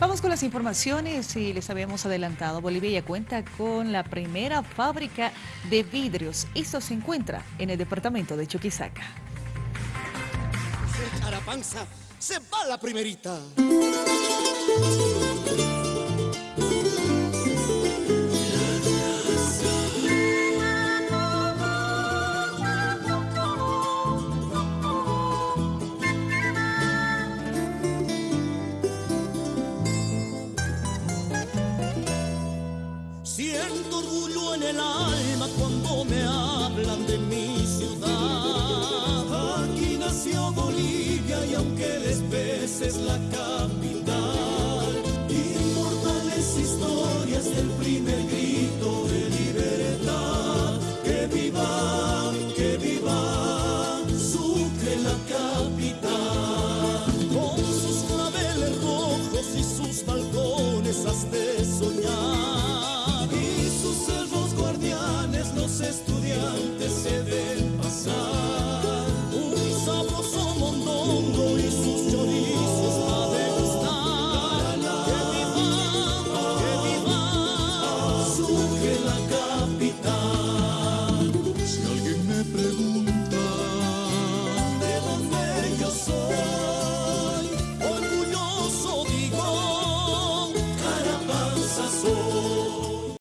Vamos con las informaciones y les habíamos adelantado, Bolivia cuenta con la primera fábrica de vidrios. Esto se encuentra en el departamento de Chuquisaca. Se se va la primerita. En el alma cuando me hablan de mi ciudad. Aquí nació Bolivia y aunque Despes es la capital, inmortales historias del primer grito de libertad. Que viva, que viva, estudiantes se ven pasar. Un sabroso mondongo y sus chorizos a degustar. Que viva, que viva, surge la capital. Si alguien me pregunta